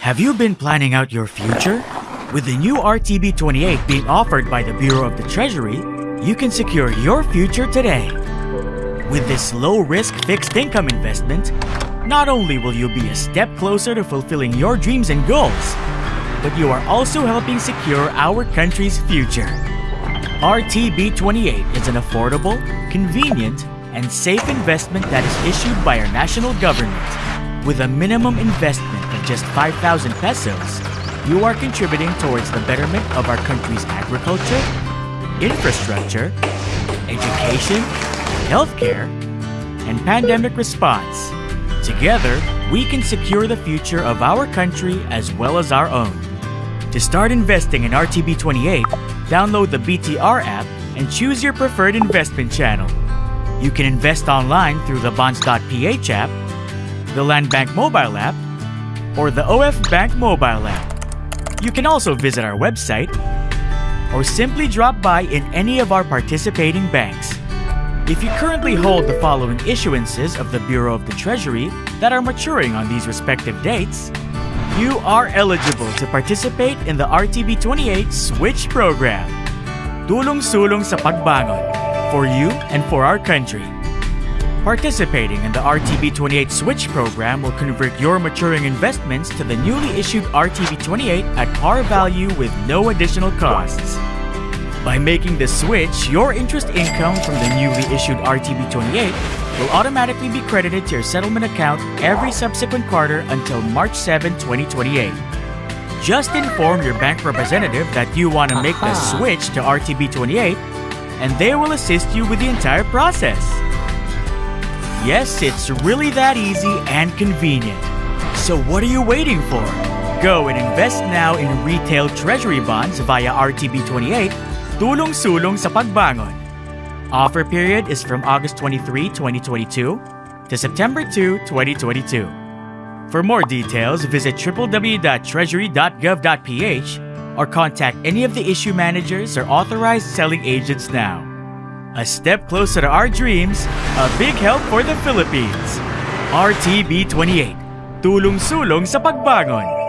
Have you been planning out your future? With the new RTB 28 being offered by the Bureau of the Treasury, you can secure your future today. With this low risk fixed income investment, not only will you be a step closer to fulfilling your dreams and goals, but you are also helping secure our country's future. RTB 28 is an affordable, convenient, and safe investment that is issued by our national government. With a minimum investment of just 5,000 pesos, you are contributing towards the betterment of our country's agriculture, infrastructure, education, healthcare, and pandemic response. Together, we can secure the future of our country as well as our own. To start investing in RTB 28, download the BTR app and choose your preferred investment channel. You can invest online through the Bonds.ph app, the Land Bank mobile app, or the OF Bank mobile app. You can also visit our website or simply drop by in any of our participating banks. If you currently hold the following issuances of the Bureau of the Treasury that are maturing on these respective dates, you are eligible to participate in the RTB 28 Switch Program. Tulong-sulong sa pagbangon for you and for our country. Participating in the RTB 28 Switch program will convert your maturing investments to the newly issued RTB 28 at par value with no additional costs. By making the switch, your interest income from the newly issued RTB 28 will automatically be credited to your settlement account every subsequent quarter until March 7, 2028. Just inform your bank representative that you want to make the switch to RTB 28 and they will assist you with the entire process. Yes, it's really that easy and convenient. So what are you waiting for? Go and invest now in retail treasury bonds via RTB 28, tulong-sulong sa pagbangon. Offer period is from August 23, 2022 to September 2, 2022. For more details, visit www.treasury.gov.ph or contact any of the issue managers or authorized selling agents now. A step closer to our dreams, a big help for the Philippines. RTB 28, tulong-sulong sa pagbangon.